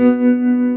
Música